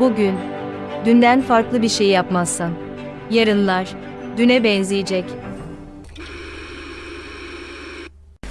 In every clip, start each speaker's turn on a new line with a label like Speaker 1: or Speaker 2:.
Speaker 1: Bugün, dünden farklı bir şey yapmazsan, yarınlar düne benzeyecek.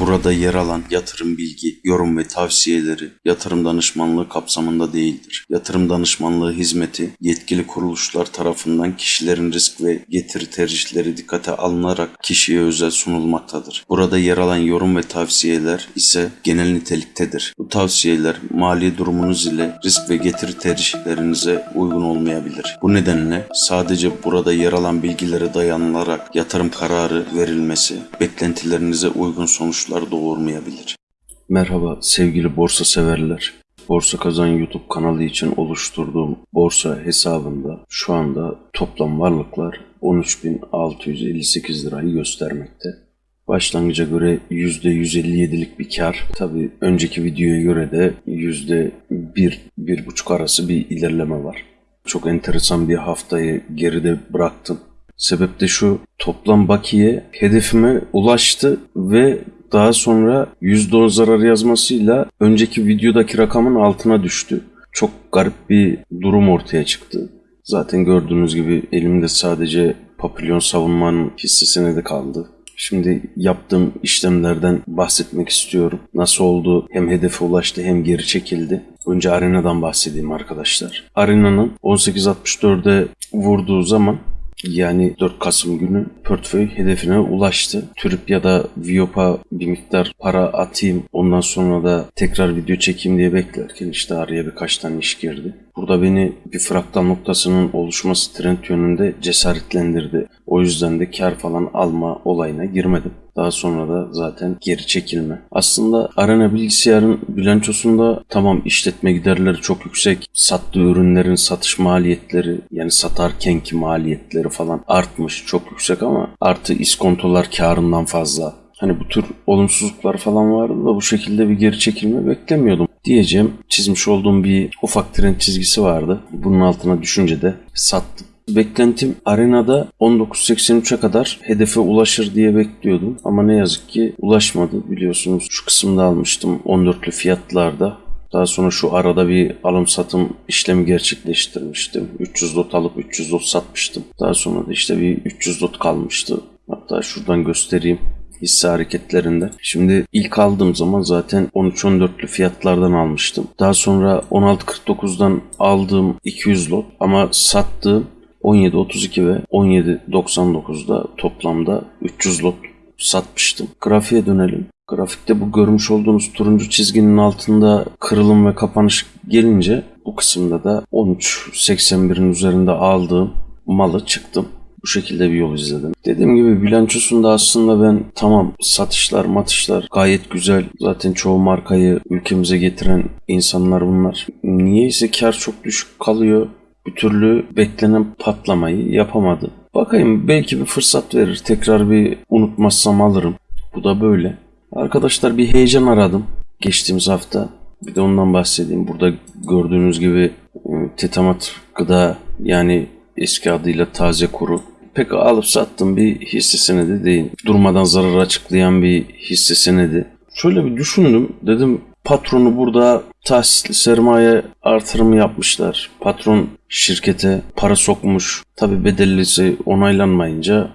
Speaker 2: Burada yer alan yatırım bilgi, yorum ve tavsiyeleri yatırım danışmanlığı kapsamında değildir. Yatırım danışmanlığı hizmeti yetkili kuruluşlar tarafından kişilerin risk ve getiri tercihleri dikkate alınarak kişiye özel sunulmaktadır. Burada yer alan yorum ve tavsiyeler ise genel niteliktedir. Bu tavsiyeler mali durumunuz ile risk ve getiri tercihlerinize uygun olmayabilir. Bu nedenle sadece burada yer alan bilgilere dayanılarak yatırım kararı verilmesi beklentilerinize uygun sonuçlar doğurmayabilir. Merhaba sevgili borsa severler. Borsa Kazan YouTube kanalı için oluşturduğum borsa hesabında şu anda toplam varlıklar 13.658 lirayı göstermekte. Başlangıca göre %157'lik bir kar. Tabi önceki videoya göre de %1-1,5 arası bir ilerleme var. Çok enteresan bir haftayı geride bıraktım. Sebep de şu toplam bakiye hedefime ulaştı ve daha sonra %10 zarar yazmasıyla önceki videodaki rakamın altına düştü. Çok garip bir durum ortaya çıktı. Zaten gördüğünüz gibi elimde sadece papilyon savunmanın hissesine de kaldı. Şimdi yaptığım işlemlerden bahsetmek istiyorum. Nasıl oldu? Hem hedefe ulaştı hem geri çekildi. Önce arenadan bahsedeyim arkadaşlar. Arenanın 18.64'e vurduğu zaman yani 4 Kasım günü portföy hedefine ulaştı. Türip ya da Viop'a bir miktar para atayım ondan sonra da tekrar video çekeyim diye beklerken işte araya birkaç tane iş girdi. Burada beni bir fraktal noktasının oluşması trend yönünde cesaretlendirdi. O yüzden de kar falan alma olayına girmedim. Daha sonra da zaten geri çekilme. Aslında Arena bilgisayarın bilançosunda tamam işletme giderleri çok yüksek. Sattığı ürünlerin satış maliyetleri yani satarkenki maliyetleri falan artmış çok yüksek ama artı iskontolar karından fazla. Hani bu tür olumsuzluklar falan vardı da bu şekilde bir geri çekilme beklemiyordum diyeceğim. Çizmiş olduğum bir ufak trend çizgisi vardı. Bunun altına düşünce de sattım. Beklentim arenada 19.83'e kadar hedefe ulaşır diye bekliyordum. Ama ne yazık ki ulaşmadı biliyorsunuz. Şu kısımda almıştım 14'lü fiyatlarda. Daha sonra şu arada bir alım satım işlemi gerçekleştirmiştim. 300 lot alıp 300 lot satmıştım. Daha sonra da işte bir 300 lot kalmıştı. Hatta şuradan göstereyim hisse hareketlerinde. Şimdi ilk aldığım zaman zaten 13-14'lü fiyatlardan almıştım. Daha sonra 16.49'dan aldığım 200 lot ama sattığım 17.32 ve 17.99'da toplamda 300 lot satmıştım. Grafiğe dönelim. Grafikte bu görmüş olduğunuz turuncu çizginin altında kırılım ve kapanış gelince bu kısımda da 13.81'in üzerinde aldığım malı çıktım. Bu şekilde bir yol izledim. Dediğim gibi bilançosunda aslında ben tamam satışlar matışlar gayet güzel. Zaten çoğu markayı ülkemize getiren insanlar bunlar. Niyeyse kar çok düşük kalıyor. Bir türlü beklenen patlamayı yapamadı. Bakayım belki bir fırsat verir. Tekrar bir unutmazsam alırım. Bu da böyle. Arkadaşlar bir heyecan aradım geçtiğimiz hafta. Bir de ondan bahsedeyim. Burada gördüğünüz gibi e, tetamat gıda yani eski adıyla taze kuru. Pek alıp sattım bir hisse senedi değil. Durmadan zarar açıklayan bir hisse senedi. Şöyle bir düşündüm. Dedim patronu burada tahsisli sermaye artırımı yapmışlar. Patron şirkete para sokmuş. Tabi bedellisi onaylanmayınca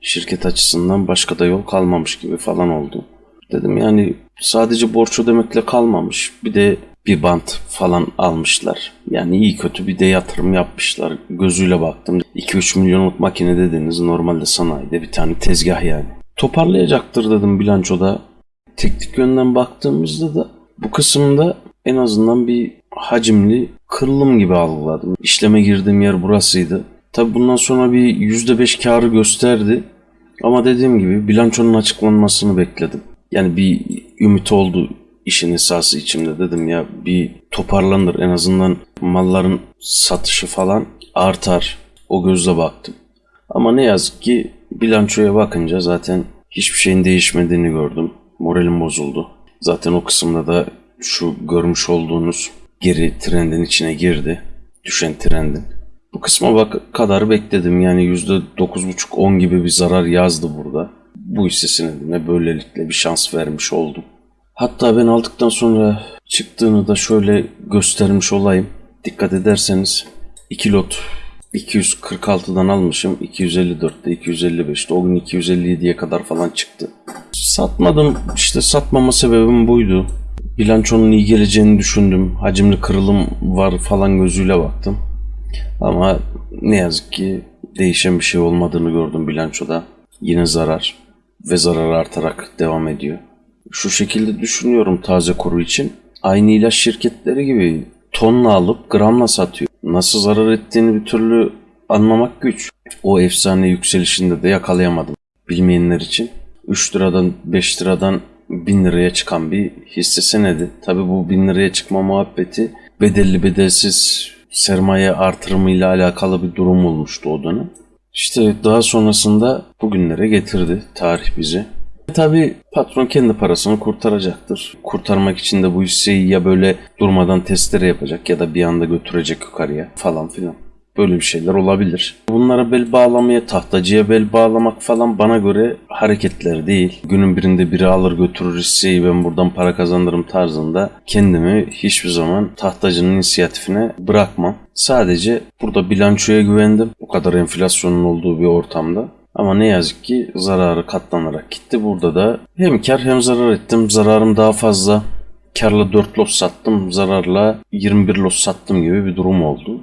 Speaker 2: şirket açısından başka da yol kalmamış gibi falan oldu. Dedim yani sadece borç ödemekle kalmamış. Bir de bir bant falan almışlar. Yani iyi kötü bir de yatırım yapmışlar. Gözüyle baktım. 2-3 milyonluk makine dediniz normalde sanayide bir tane tezgah yani. Toparlayacaktır dedim bilançoda. Teknik yönden baktığımızda da bu kısımda en azından bir hacimli kırılım gibi algıladım. İşleme girdiğim yer burasıydı. Tabi bundan sonra bir %5 karı gösterdi. Ama dediğim gibi bilançonun açıklanmasını bekledim. Yani bir ümit oldu işin esası içimde dedim ya bir toparlanır en azından malların satışı falan artar. O gözle baktım. Ama ne yazık ki bilançoya bakınca zaten hiçbir şeyin değişmediğini gördüm. Moralim bozuldu. Zaten o kısımda da şu görmüş olduğunuz geri trendin içine girdi. Düşen trendin. Bu kısma bak kadar bekledim. Yani %9,5-10 gibi bir zarar yazdı burada. Bu hisse senedine böylelikle bir şans vermiş oldum. Hatta ben aldıktan sonra çıktığını da şöyle göstermiş olayım. dikkat ederseniz 2 lot 246'dan almışım 254'te 255'te o gün 257'ye kadar falan çıktı. Satmadım işte satmama sebebim buydu. Bilançonun iyi geleceğini düşündüm. Hacimli kırılım var falan gözüyle baktım. Ama ne yazık ki değişen bir şey olmadığını gördüm bilançoda. Yine zarar ve zarar artarak devam ediyor. Şu şekilde düşünüyorum taze kuru için. Aynı ilaç şirketleri gibi tonla alıp gramla satıyor. Nasıl zarar ettiğini bir türlü anlamak güç. O efsane yükselişinde de yakalayamadım. Bilmeyenler için 3 liradan 5 liradan 1000 liraya çıkan bir hisse senedi. Tabi bu 1000 liraya çıkma muhabbeti bedelli bedelsiz sermaye artırımıyla alakalı bir durum olmuştu o dönem. İşte daha sonrasında bugünlere getirdi tarih bizi. Tabi patron kendi parasını kurtaracaktır. Kurtarmak için de bu hisseyi ya böyle durmadan testere yapacak ya da bir anda götürecek yukarıya falan filan. Böyle bir şeyler olabilir. Bunlara bel bağlamaya, tahtacıya bel bağlamak falan bana göre hareketler değil. Günün birinde biri alır götürür hisseyi ben buradan para kazanırım tarzında kendimi hiçbir zaman tahtacının inisiyatifine bırakmam. Sadece burada bilançoya güvendim. O kadar enflasyonun olduğu bir ortamda. Ama ne yazık ki zararı katlanarak gitti. Burada da hem kar hem zarar ettim. Zararım daha fazla. Karla 4 lot sattım. Zararla 21 lot sattım gibi bir durum oldu.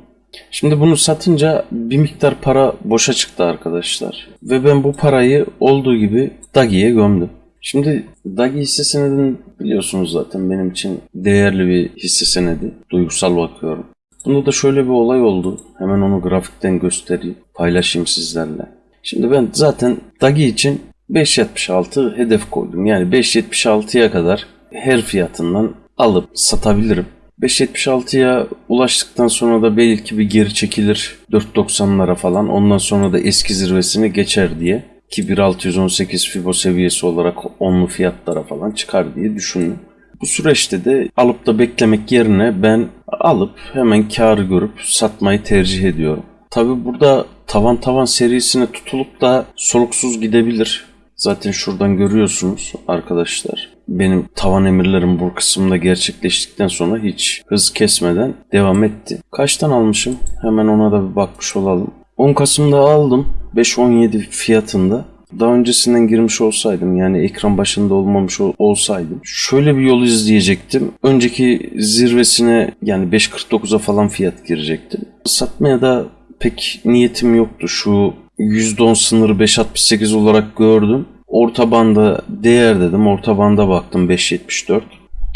Speaker 2: Şimdi bunu satınca bir miktar para boşa çıktı arkadaşlar. Ve ben bu parayı olduğu gibi Dagi'ye gömdüm. Şimdi Dagi hisse senedini biliyorsunuz zaten benim için değerli bir hisse senedi. Duygusal bakıyorum. Bunda da şöyle bir olay oldu. Hemen onu grafikten göstereyim. Paylaşayım sizlerle. Şimdi ben zaten Dagi için 5.76 hedef koydum. Yani 5.76'ya kadar her fiyatından alıp satabilirim. 5.76'ya ulaştıktan sonra da belki bir geri çekilir 4.90'lara falan. Ondan sonra da eski zirvesini geçer diye. Ki 1.618 Fibo seviyesi olarak onlu fiyatlara falan çıkar diye düşündüm. Bu süreçte de alıp da beklemek yerine ben alıp hemen kar görüp satmayı tercih ediyorum. Tabi burada tavan tavan serisine tutulup da soluksuz gidebilir. Zaten şuradan görüyorsunuz arkadaşlar. Benim tavan emirlerim bu kısımda gerçekleştikten sonra hiç hız kesmeden devam etti. Kaçtan almışım? Hemen ona da bir bakmış olalım. 10 Kasım'da aldım. 5.17 fiyatında. Daha öncesinden girmiş olsaydım yani ekran başında olmamış ol- olsaydım şöyle bir yol izleyecektim. Önceki zirvesine yani 5.49'a falan fiyat girecektim. Satmaya da pek niyetim yoktu. Şu %10 sınırı 5.68 olarak gördüm. Orta banda değer dedim. Orta banda baktım 5.74.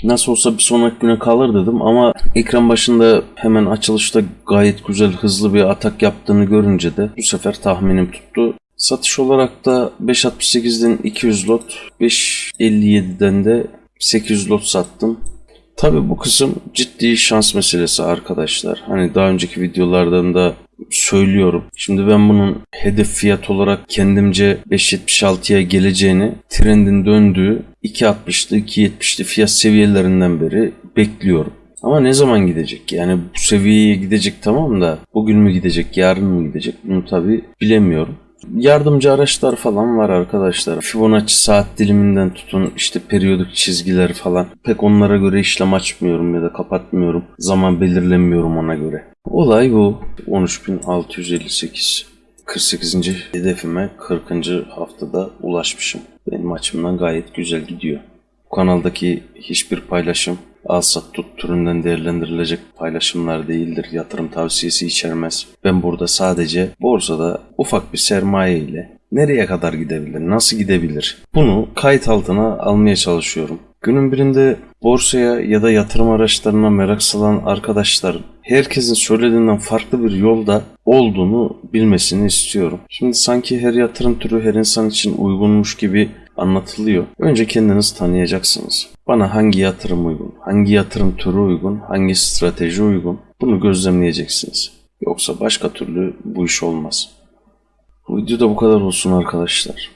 Speaker 2: Nasıl olsa bir sonraki güne kalır dedim ama ekran başında hemen açılışta gayet güzel hızlı bir atak yaptığını görünce de bu sefer tahminim tuttu. Satış olarak da 5.68'den 200 lot, 5.57'den de 800 lot sattım. Tabi bu kısım ciddi şans meselesi arkadaşlar. Hani daha önceki videolardan da söylüyorum. Şimdi ben bunun hedef fiyat olarak kendimce 5.76'ya geleceğini trendin döndüğü 2.60'lı 2.70'li fiyat seviyelerinden beri bekliyorum. Ama ne zaman gidecek? Yani bu seviyeye gidecek tamam da bugün mü gidecek, yarın mı gidecek? Bunu tabi bilemiyorum. Yardımcı araçlar falan var arkadaşlar. Fibonacci saat diliminden tutun işte periyodik çizgiler falan. Pek onlara göre işlem açmıyorum ya da kapatmıyorum. Zaman belirlemiyorum ona göre. Olay bu. 13.658. 48. hedefime 40. haftada ulaşmışım. Benim açımdan gayet güzel gidiyor. Bu kanaldaki hiçbir paylaşım al sat tut türünden değerlendirilecek paylaşımlar değildir. Yatırım tavsiyesi içermez. Ben burada sadece borsada ufak bir sermaye ile nereye kadar gidebilir, nasıl gidebilir bunu kayıt altına almaya çalışıyorum. Günün birinde borsaya ya da yatırım araçlarına merak salan arkadaşlar herkesin söylediğinden farklı bir yolda olduğunu bilmesini istiyorum. Şimdi sanki her yatırım türü her insan için uygunmuş gibi anlatılıyor. Önce kendiniz tanıyacaksınız. Bana hangi yatırım uygun, hangi yatırım türü uygun, hangi strateji uygun bunu gözlemleyeceksiniz. Yoksa başka türlü bu iş olmaz. Bu video da bu kadar olsun arkadaşlar.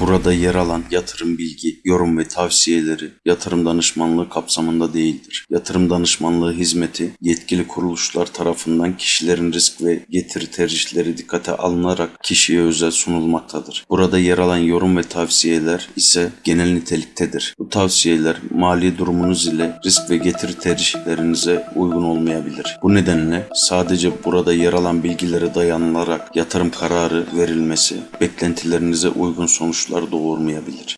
Speaker 2: Burada yer alan yatırım bilgi, yorum ve tavsiyeleri yatırım danışmanlığı kapsamında değildir. Yatırım danışmanlığı hizmeti yetkili kuruluşlar tarafından kişilerin risk ve getiri tercihleri dikkate alınarak kişiye özel sunulmaktadır. Burada yer alan yorum ve tavsiyeler ise genel niteliktedir. Bu tavsiyeler mali durumunuz ile risk ve getiri tercihlerinize uygun olmayabilir. Bu nedenle sadece burada yer alan bilgilere dayanılarak yatırım kararı verilmesi beklentilerinize uygun sonuçlar doğurmayabilir.